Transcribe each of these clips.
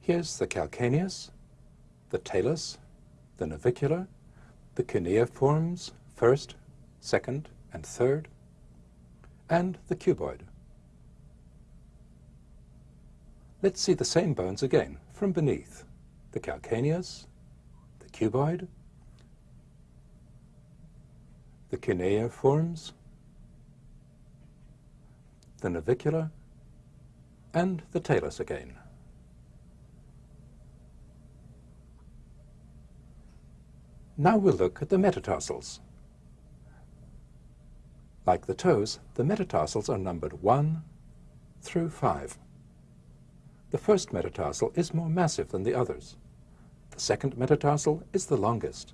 Here's the calcaneus, the talus, the navicular, the cuneiforms, first, second, and third, and the cuboid. Let's see the same bones again from beneath. The calcaneus, the cuboid, the cuneiforms, the navicular, and the talus again. Now we'll look at the metatarsals. Like the toes, the metatarsals are numbered 1 through 5. The first metatarsal is more massive than the others. The second metatarsal is the longest.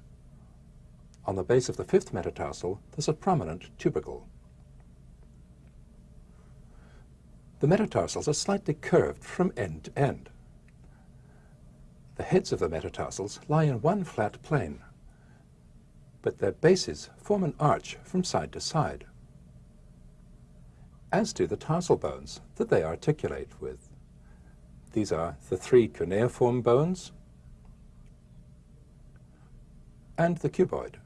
On the base of the fifth metatarsal, there's a prominent tubercle. The metatarsals are slightly curved from end to end. The heads of the metatarsals lie in one flat plane, but their bases form an arch from side to side, as do the tarsal bones that they articulate with. These are the three cuneiform bones and the cuboid.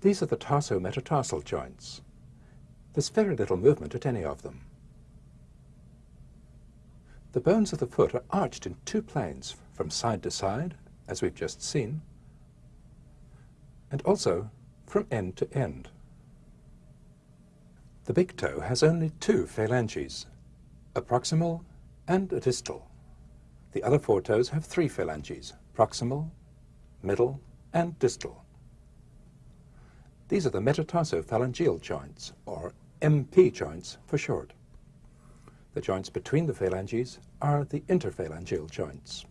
These are the tarsometatarsal joints. There's very little movement at any of them. The bones of the foot are arched in two planes, from side to side, as we've just seen, and also from end to end. The big toe has only two phalanges, a proximal and a distal. The other four toes have three phalanges, proximal, middle, and distal. These are the metatarsophalangeal joints, or MP joints for short. The joints between the phalanges are the interphalangeal joints.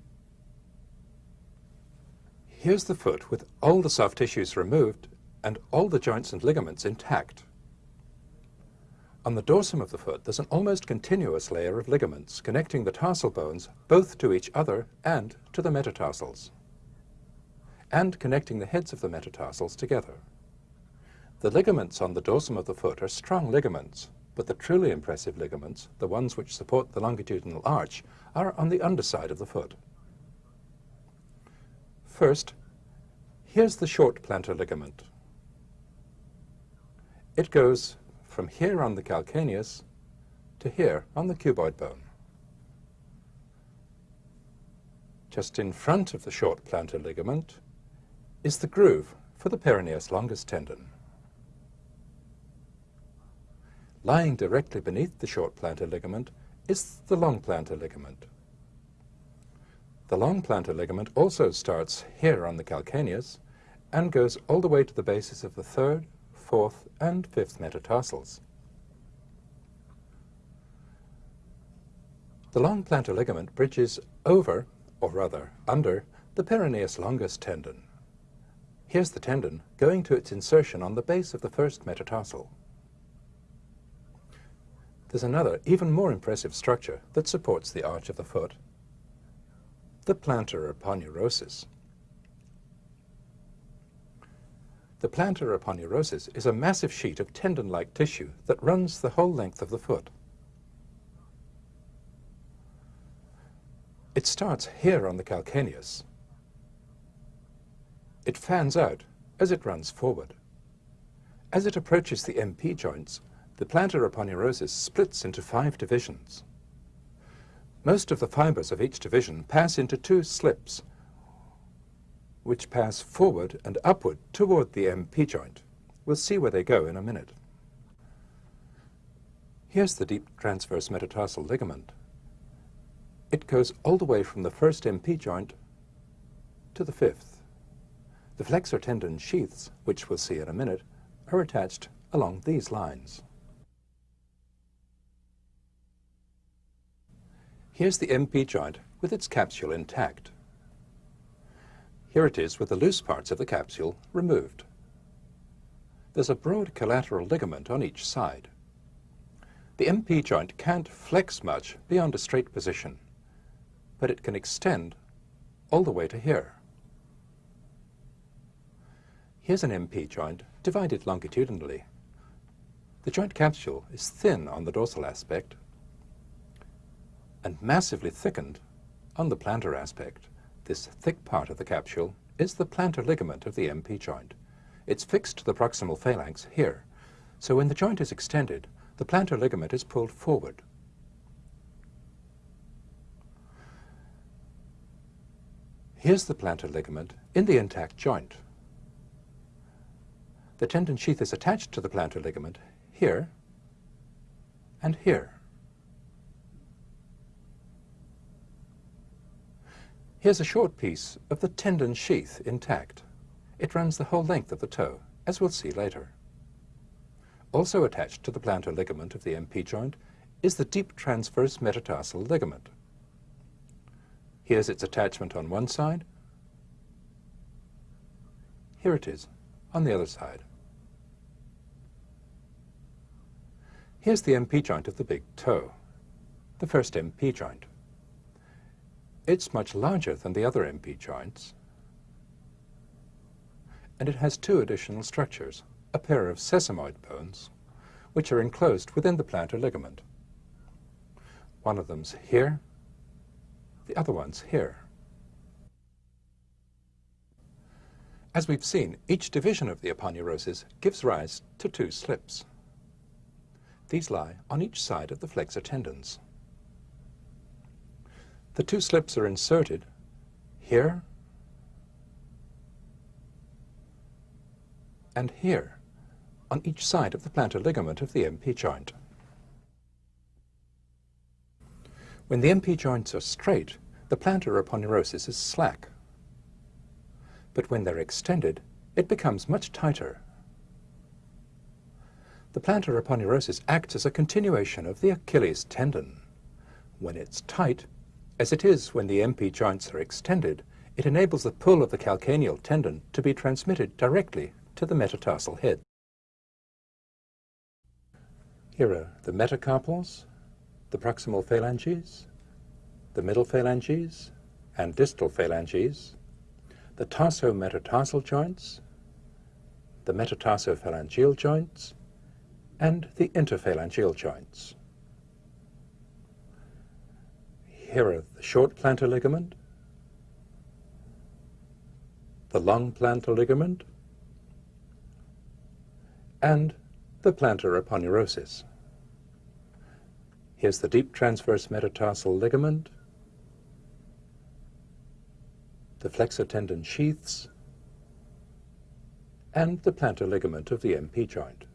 Here's the foot with all the soft tissues removed and all the joints and ligaments intact. On the dorsum of the foot, there's an almost continuous layer of ligaments connecting the tarsal bones both to each other and to the metatarsals, and connecting the heads of the metatarsals together. The ligaments on the dorsum of the foot are strong ligaments, but the truly impressive ligaments, the ones which support the longitudinal arch, are on the underside of the foot. First, here's the short plantar ligament. It goes from here on the calcaneus to here on the cuboid bone. Just in front of the short plantar ligament is the groove for the peroneus longus tendon. Lying directly beneath the short plantar ligament is the long plantar ligament. The long plantar ligament also starts here on the calcaneus and goes all the way to the bases of the third, fourth, and fifth metatarsals. The long plantar ligament bridges over, or rather under, the peroneus longus tendon. Here's the tendon going to its insertion on the base of the first metatarsal. There's another, even more impressive structure that supports the arch of the foot, the plantar aponeurosis. The plantar aponeurosis is a massive sheet of tendon-like tissue that runs the whole length of the foot. It starts here on the calcaneus. It fans out as it runs forward. As it approaches the MP joints, the plantar aponeurosis splits into five divisions. Most of the fibers of each division pass into two slips which pass forward and upward toward the MP joint. We'll see where they go in a minute. Here's the deep transverse metatarsal ligament. It goes all the way from the first MP joint to the fifth. The flexor tendon sheaths, which we'll see in a minute, are attached along these lines. Here's the MP joint with its capsule intact. Here it is with the loose parts of the capsule removed. There's a broad collateral ligament on each side. The MP joint can't flex much beyond a straight position, but it can extend all the way to here. Here's an MP joint divided longitudinally. The joint capsule is thin on the dorsal aspect, and massively thickened on the plantar aspect. This thick part of the capsule is the plantar ligament of the MP joint. It's fixed to the proximal phalanx here, so when the joint is extended, the plantar ligament is pulled forward. Here's the plantar ligament in the intact joint. The tendon sheath is attached to the plantar ligament here and here. Here's a short piece of the tendon sheath intact. It runs the whole length of the toe, as we'll see later. Also attached to the plantar ligament of the MP joint is the deep transverse metatarsal ligament. Here's its attachment on one side. Here it is, on the other side. Here's the MP joint of the big toe, the first MP joint. It's much larger than the other MP joints, and it has two additional structures, a pair of sesamoid bones, which are enclosed within the plantar ligament. One of them's here, the other one's here. As we've seen, each division of the aponeurosis gives rise to two slips. These lie on each side of the flexor tendons. The two slips are inserted here and here on each side of the plantar ligament of the MP joint. When the MP joints are straight, the plantar aponeurosis is slack. But when they're extended, it becomes much tighter. The plantar aponeurosis acts as a continuation of the Achilles tendon. When it's tight, as it is when the MP joints are extended, it enables the pull of the calcaneal tendon to be transmitted directly to the metatarsal head. Here are the metacarpals, the proximal phalanges, the middle phalanges and distal phalanges, the tarsometatarsal joints, the metatarsophalangeal joints, and the interphalangeal joints. Here the short plantar ligament, the long plantar ligament, and the plantar aponeurosis. Here's the deep transverse metatarsal ligament, the flexor tendon sheaths, and the plantar ligament of the MP joint.